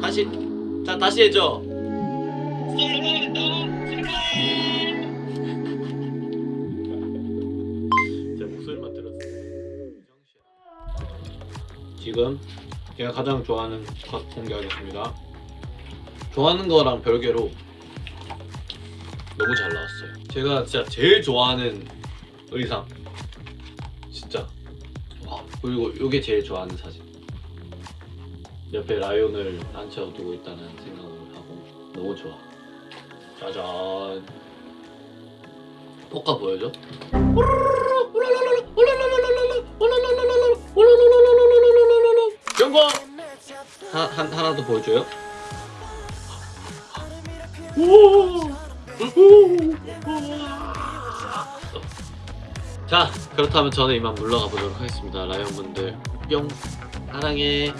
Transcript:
다시 자 다시 해줘. 제 목소리만 들었어요. 지금 제가 가장 좋아하는 컷 공개하겠습니다. 좋아하는 거랑 별개로 너무 잘 나왔어요. 제가 진짜 제일 좋아하는 의상. 진짜. 와 그리고 이게 제일 좋아하는 사진 옆에 라이온을 앉혀두고 있다는 생각을 하고 너무 좋아 짜잔 포카 보여줘? 경고! 하, 한, 하나 더 보여줘요? 자 그렇다면 저는 이만 물러가 보도록 하겠습니다 라이온분들 뿅 사랑해